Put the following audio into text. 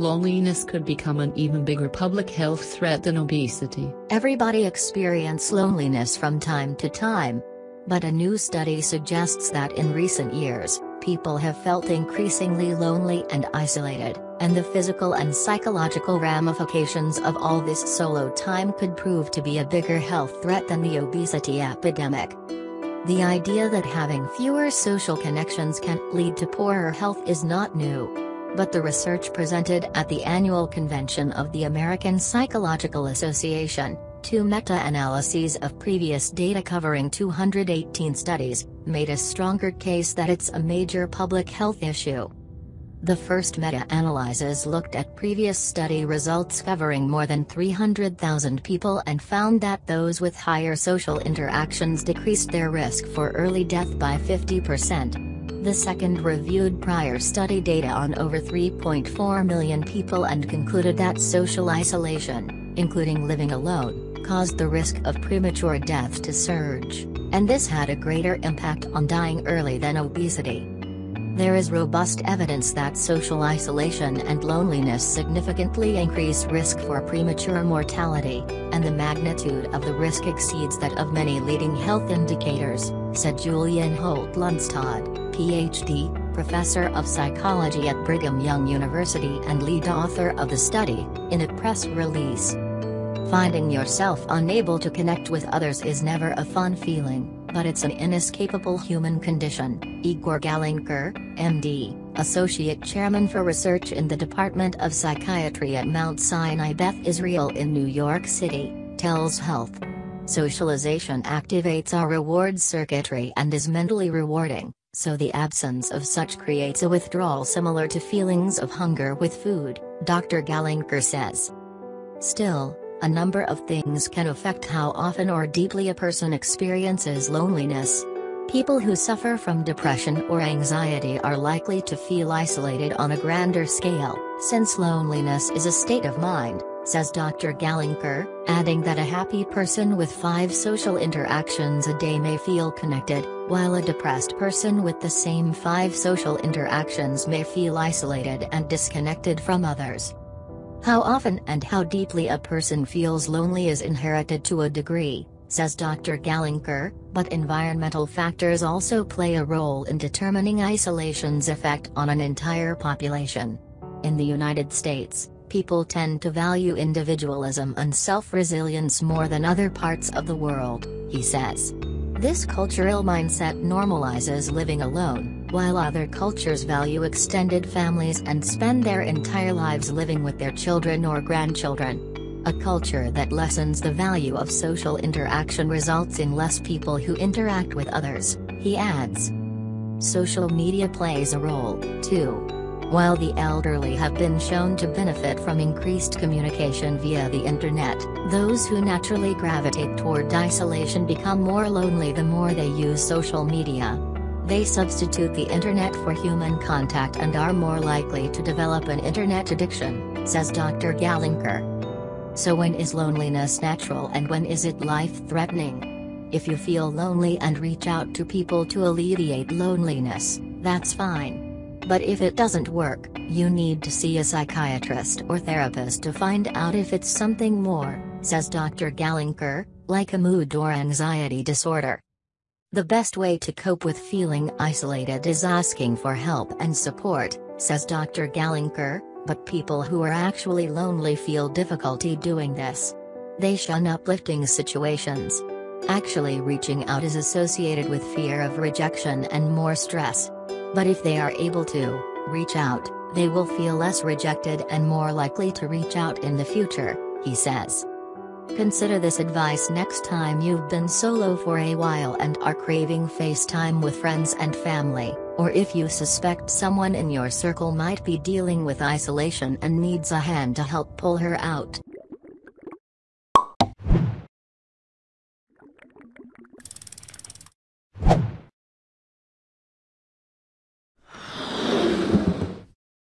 loneliness could become an even bigger public health threat than obesity. Everybody experience loneliness from time to time. But a new study suggests that in recent years, people have felt increasingly lonely and isolated, and the physical and psychological ramifications of all this solo time could prove to be a bigger health threat than the obesity epidemic. The idea that having fewer social connections can lead to poorer health is not new. But the research presented at the annual convention of the American Psychological Association, two meta-analyses of previous data covering 218 studies, made a stronger case that it's a major public health issue. The first meta-analyses looked at previous study results covering more than 300,000 people and found that those with higher social interactions decreased their risk for early death by 50%. The second reviewed prior study data on over 3.4 million people and concluded that social isolation, including living alone, caused the risk of premature death to surge, and this had a greater impact on dying early than obesity. There is robust evidence that social isolation and loneliness significantly increase risk for premature mortality, and the magnitude of the risk exceeds that of many leading health indicators, said Julian Holt Lunstad, Ph.D., professor of psychology at Brigham Young University and lead author of the study, in a press release. Finding yourself unable to connect with others is never a fun feeling, but it's an inescapable human condition, Igor Galynker, MD, Associate Chairman for Research in the Department of Psychiatry at Mount Sinai Beth Israel in New York City, tells Health. Socialization activates our reward circuitry and is mentally rewarding, so the absence of such creates a withdrawal similar to feelings of hunger with food, Dr. Galynker says. Still, a number of things can affect how often or deeply a person experiences loneliness. People who suffer from depression or anxiety are likely to feel isolated on a grander scale, since loneliness is a state of mind, says Dr. Galynker, adding that a happy person with five social interactions a day may feel connected, while a depressed person with the same five social interactions may feel isolated and disconnected from others. How often and how deeply a person feels lonely is inherited to a degree, says Dr. Galynker, but environmental factors also play a role in determining isolation's effect on an entire population. In the United States, people tend to value individualism and self-resilience more than other parts of the world, he says. This cultural mindset normalizes living alone, while other cultures value extended families and spend their entire lives living with their children or grandchildren. A culture that lessens the value of social interaction results in less people who interact with others, he adds. Social media plays a role, too. While the elderly have been shown to benefit from increased communication via the internet, those who naturally gravitate toward isolation become more lonely the more they use social media. They substitute the internet for human contact and are more likely to develop an internet addiction, says Dr. Galynker. So when is loneliness natural and when is it life-threatening? If you feel lonely and reach out to people to alleviate loneliness, that's fine. But if it doesn't work, you need to see a psychiatrist or therapist to find out if it's something more, says Dr. Galynker, like a mood or anxiety disorder. The best way to cope with feeling isolated is asking for help and support, says Dr. Galynker, but people who are actually lonely feel difficulty doing this. They shun uplifting situations. Actually reaching out is associated with fear of rejection and more stress. But if they are able to reach out, they will feel less rejected and more likely to reach out in the future, he says. Consider this advice next time you've been solo for a while and are craving FaceTime with friends and family, or if you suspect someone in your circle might be dealing with isolation and needs a hand to help pull her out.